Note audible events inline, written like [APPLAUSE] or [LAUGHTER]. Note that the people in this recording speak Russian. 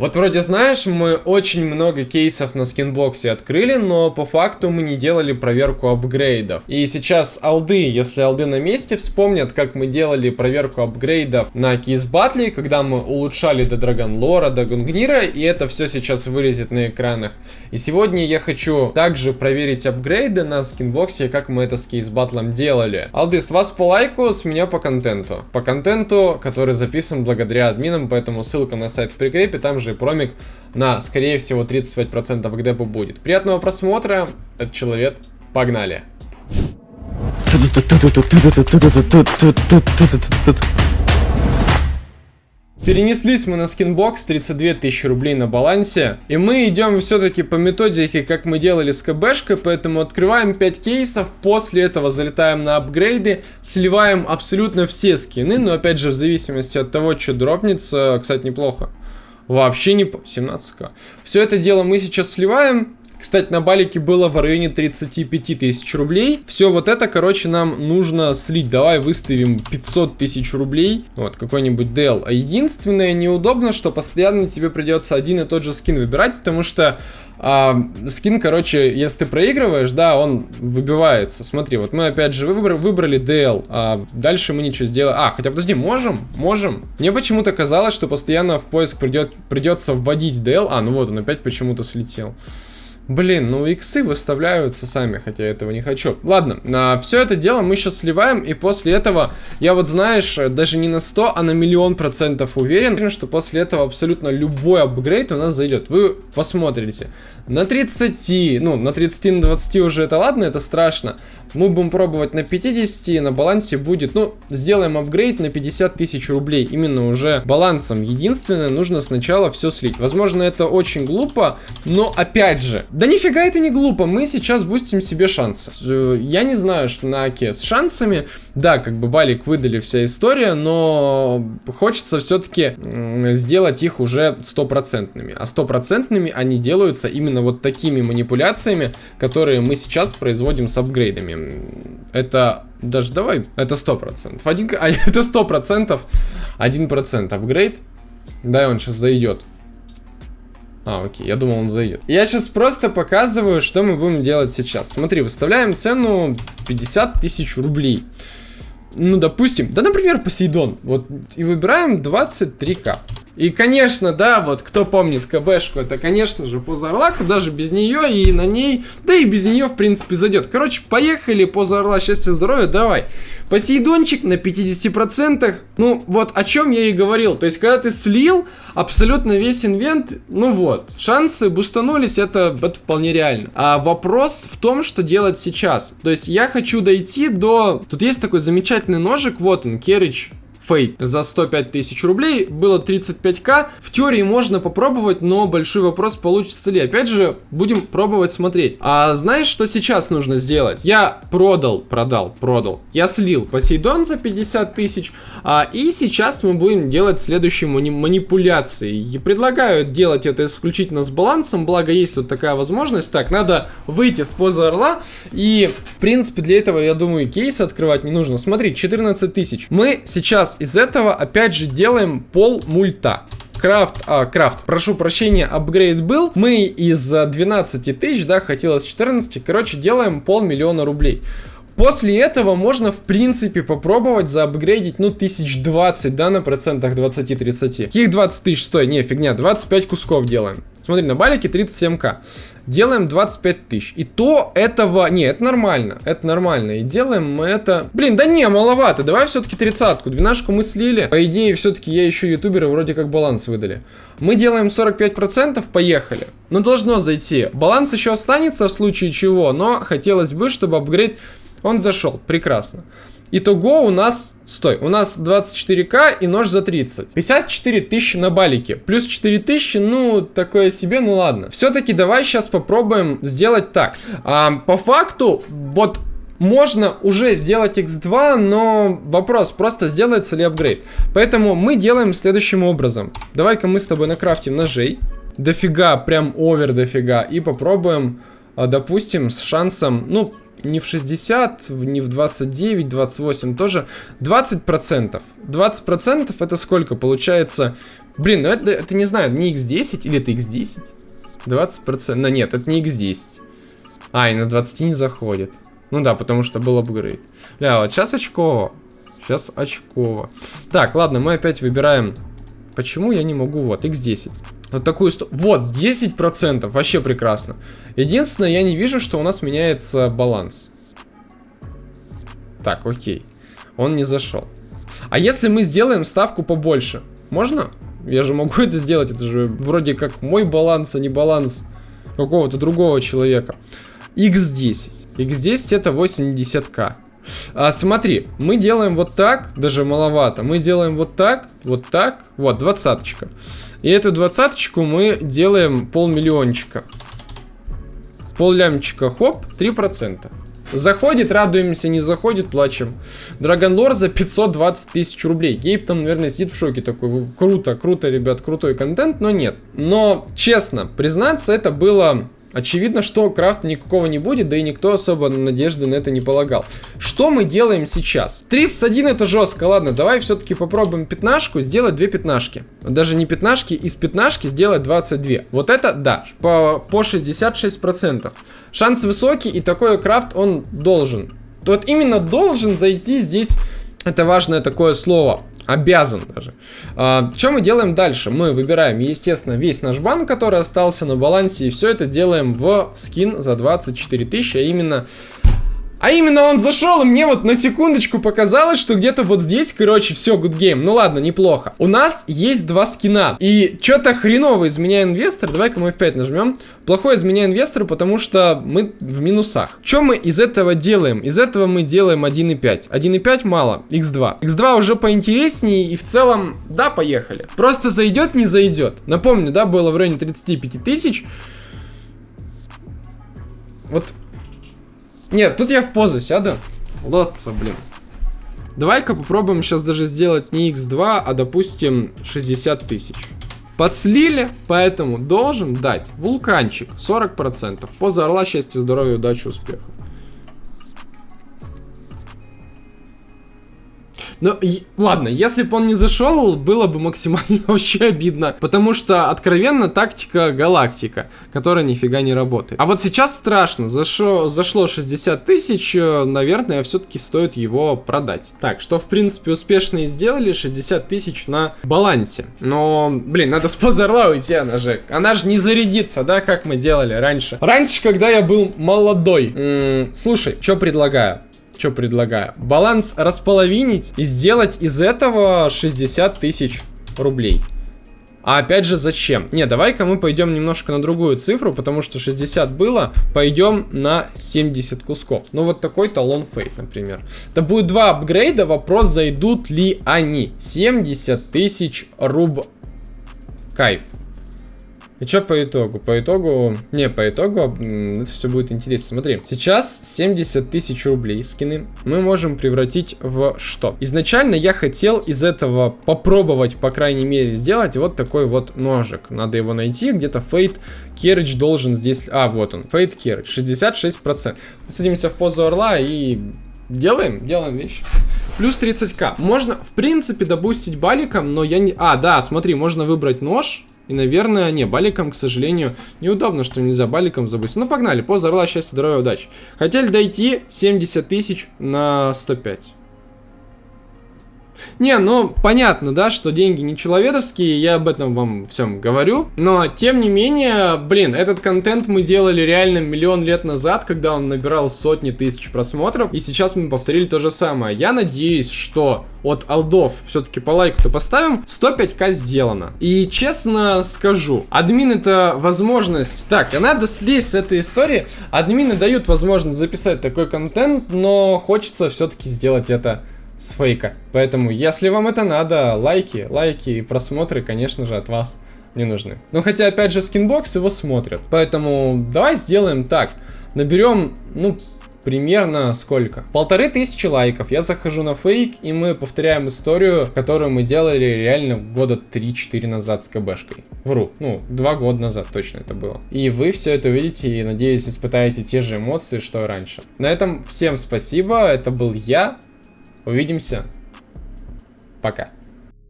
Вот вроде знаешь, мы очень много кейсов на скинбоксе открыли, но по факту мы не делали проверку апгрейдов. И сейчас алды, если алды на месте, вспомнят, как мы делали проверку апгрейдов на кейс батле, когда мы улучшали до Драгонлора, до Гунгнира, и это все сейчас вылезет на экранах. И сегодня я хочу также проверить апгрейды на скинбоксе, как мы это с кейс батлом делали. Алды, с вас по лайку, с меня по контенту. По контенту, который записан благодаря админам, поэтому ссылка на сайт в прикрепе, там же и промик на, скорее всего, 35% к депу будет. Приятного просмотра, этот человек, погнали. Перенеслись мы на скинбокс, 32 тысячи рублей на балансе. И мы идем все-таки по методике, как мы делали с КБшкой, поэтому открываем 5 кейсов, после этого залетаем на апгрейды, сливаем абсолютно все скины, но опять же в зависимости от того, что дропнется, кстати, неплохо. Вообще не... 17к. Все это дело мы сейчас сливаем. Кстати, на балике было в районе 35 тысяч рублей. Все вот это, короче, нам нужно слить. Давай выставим 500 тысяч рублей. Вот, какой-нибудь DL. А единственное неудобно, что постоянно тебе придется один и тот же скин выбирать, потому что а, скин, короче, если ты проигрываешь, да, он выбивается. Смотри, вот мы опять же выбрали, выбрали DL, а дальше мы ничего сделать. А, хотя подожди, можем? Можем. Мне почему-то казалось, что постоянно в поиск придет, придется вводить DL. А, ну вот он опять почему-то слетел. Блин, ну иксы выставляются сами, хотя я этого не хочу. Ладно, а, все это дело мы сейчас сливаем, и после этого, я вот знаешь, даже не на 100, а на миллион процентов уверен, что после этого абсолютно любой апгрейд у нас зайдет. Вы посмотрите. На 30, ну, на 30, на 20 уже это ладно, это страшно. Мы будем пробовать на 50, на балансе будет, ну, сделаем апгрейд на 50 тысяч рублей. Именно уже балансом. Единственное, нужно сначала все слить. Возможно, это очень глупо, но опять же, да нифига это не глупо, мы сейчас бустим себе шансы. Э, я не знаю, что на Аке с шансами, да, как бы балик выдали вся история, но хочется все-таки сделать их уже стопроцентными. А стопроцентными они делаются именно вот такими манипуляциями, которые мы сейчас производим с апгрейдами. Это даже давай, это сто процентов. Один, [LAUGHS] а, это сто процентов, один процент апгрейд. Да, он сейчас зайдет. А, окей, я думал, он зайдет. Я сейчас просто показываю, что мы будем делать сейчас. Смотри, выставляем цену 50 тысяч рублей. Ну, допустим, да, например, Посейдон. Вот, и выбираем 23к. И, конечно, да, вот кто помнит КБшку, это, конечно же, по Зарлаку, даже без нее и на ней, да и без нее, в принципе, зайдет. Короче, поехали по Зарла, счастья, здоровья, давай. Посейдончик на 50%, ну, вот о чем я и говорил. То есть, когда ты слил абсолютно весь инвент, ну вот, шансы бустанулись, это, это вполне реально. А вопрос в том, что делать сейчас. То есть, я хочу дойти до... Тут есть такой замечательный ножик, вот он, Керрич Fate за 105 тысяч рублей, было 35к. В теории можно попробовать, но большой вопрос, получится ли. Опять же, будем пробовать смотреть. А знаешь, что сейчас нужно сделать? Я продал, продал, продал. Я слил Посейдон за 50 тысяч, а, и сейчас мы будем делать следующие мани манипуляции. И предлагаю делать это исключительно с балансом, благо есть тут такая возможность. Так, надо выйти с позы орла, и, в принципе, для этого, я думаю, кейс открывать не нужно. Смотри, 14 тысяч. Мы сейчас из этого опять же делаем пол мульта. Крафт, а, крафт, прошу прощения, апгрейд был. Мы из 12 тысяч, да, хотелось 14, короче, делаем полмиллиона рублей. После этого можно, в принципе, попробовать заапгрейдить, ну, тысяч 20, да, на процентах 20-30. Каких 20 тысяч? Стой, не, фигня, 25 кусков делаем. Смотри, на балике 37к делаем 25 тысяч. И то этого... Не, это нормально. Это нормально. И делаем мы это... Блин, да не, маловато. Давай все-таки тридцатку. Двенашку мы слили. По идее, все-таки я еще ютуберы вроде как баланс выдали. Мы делаем 45%, поехали. Но должно зайти. Баланс еще останется в случае чего, но хотелось бы, чтобы апгрейд... Он зашел. Прекрасно. Итого у нас, стой, у нас 24к и нож за 30. 54 тысячи на балике. Плюс 4 тысячи, ну, такое себе, ну ладно. Все-таки давай сейчас попробуем сделать так. А, по факту, вот можно уже сделать x2, но вопрос, просто сделается ли апгрейд. Поэтому мы делаем следующим образом. Давай-ка мы с тобой накрафтим ножей. Дофига, прям овер дофига. И попробуем, а, допустим, с шансом, ну, не в 60, не в 29, 28, тоже 20%. 20% это сколько? Получается Блин, ну это, это не знаю, не x10 или это x10? 20%, но нет, это не x10. А, и на 20 не заходит. Ну да, потому что был апгрейд. Бля, вот сейчас очково. Сейчас очково. Так, ладно, мы опять выбираем... Почему я не могу? Вот, x10. Вот такую... Вот, 10%. Вообще прекрасно. Единственное, я не вижу, что у нас меняется баланс. Так, окей. Он не зашел. А если мы сделаем ставку побольше? Можно? Я же могу [LAUGHS] это сделать. Это же вроде как мой баланс, а не баланс какого-то другого человека. X10. X10 это 80к. А, смотри, мы делаем вот так, даже маловато. Мы делаем вот так, вот так, вот, двадцаточка. И эту двадцаточку мы делаем полмиллиончика. Пол лямчика, хоп, 3%. Заходит, радуемся, не заходит, плачем. Драгонлор за 520 тысяч рублей. Гейб там, наверное, сидит в шоке такой. Круто, круто, ребят, крутой контент, но нет. Но, честно, признаться, это было Очевидно, что крафта никакого не будет, да и никто особо надежды на это не полагал. Что мы делаем сейчас? 31 это жестко, ладно, давай все-таки попробуем пятнашку, сделать две пятнашки. Даже не пятнашки, из пятнашки сделать 22. Вот это, да, по, по 66%. Шанс высокий, и такой крафт он должен. Вот именно должен зайти здесь, это важное такое слово. Обязан даже. А, что мы делаем дальше? Мы выбираем, естественно, весь наш банк, который остался на балансе, и все это делаем в скин за 24 тысячи, а именно а именно он зашел, и мне вот на секундочку показалось, что где-то вот здесь, короче, все, good game. Ну ладно, неплохо. У нас есть два скина. И что-то хреново из меня инвестор. Давай-ка мы F5 нажмем. Плохой из меня инвестор, потому что мы в минусах. Что мы из этого делаем? Из этого мы делаем 1.5. 1.5 мало, x2. x2 уже поинтереснее, и в целом, да, поехали. Просто зайдет, не зайдет. Напомню, да, было в районе 35 тысяч. Вот нет, тут я в позу сяду. Лотца, блин. Давай-ка попробуем сейчас даже сделать не x2, а допустим 60 тысяч. Подслили, поэтому должен дать вулканчик 40%. Поза орла, счастья, здоровья, удачи, успехов. Ну, ладно, если бы он не зашел, было бы максимально [LAUGHS] вообще обидно. Потому что, откровенно, тактика галактика, которая нифига не работает. А вот сейчас страшно. Зашло, зашло 60 тысяч, э, наверное, все-таки стоит его продать. Так, что, в принципе, успешно и сделали. 60 тысяч на балансе. Но, блин, надо с позорла уйти, она же. Она же не зарядится, да, как мы делали раньше. Раньше, когда я был молодой. М -м, слушай, что предлагаю? Что предлагаю? Баланс располовинить и сделать из этого 60 тысяч рублей. А опять же, зачем? Не, давай-ка мы пойдем немножко на другую цифру, потому что 60 было, пойдем на 70 кусков. Ну, вот такой талон фейт, например. Это будет два апгрейда, вопрос, зайдут ли они. 70 тысяч руб... Кайф. И что по итогу? По итогу... Не, по итогу это все будет интересно. Смотри, сейчас 70 тысяч рублей скины мы можем превратить в что? Изначально я хотел из этого попробовать, по крайней мере, сделать вот такой вот ножик. Надо его найти, где-то Фейт Керридж должен здесь... А, вот он, Фейт Керридж, 66%. Садимся в позу орла и делаем, делаем вещи. Плюс 30к. Можно, в принципе, добустить баликом, но я не... А, да, смотри, можно выбрать нож. И, наверное, не, баликом, к сожалению, неудобно, что нельзя баликом забыть. Ну, погнали, поза орла, счастья, здоровья, удачи. Хотели дойти 70 тысяч на 105. Не, ну, понятно, да, что деньги не человеческие, я об этом вам всем говорю. Но, тем не менее, блин, этот контент мы делали реально миллион лет назад, когда он набирал сотни тысяч просмотров. И сейчас мы повторили то же самое. Я надеюсь, что от алдов все-таки по лайку-то поставим, 105к сделано. И честно скажу, админ это возможность... Так, а надо слезть с этой истории. Админы дают возможность записать такой контент, но хочется все-таки сделать это с фейка. Поэтому, если вам это надо, лайки, лайки и просмотры, конечно же, от вас не нужны. Ну, хотя, опять же, скинбокс его смотрят. Поэтому давай сделаем так. Наберем, ну, примерно сколько? Полторы тысячи лайков. Я захожу на фейк, и мы повторяем историю, которую мы делали реально года 3-4 назад с КБшкой. Вру. Ну, два года назад точно это было. И вы все это увидите и, надеюсь, испытаете те же эмоции, что и раньше. На этом всем спасибо. Это был я, Увидимся. Пока.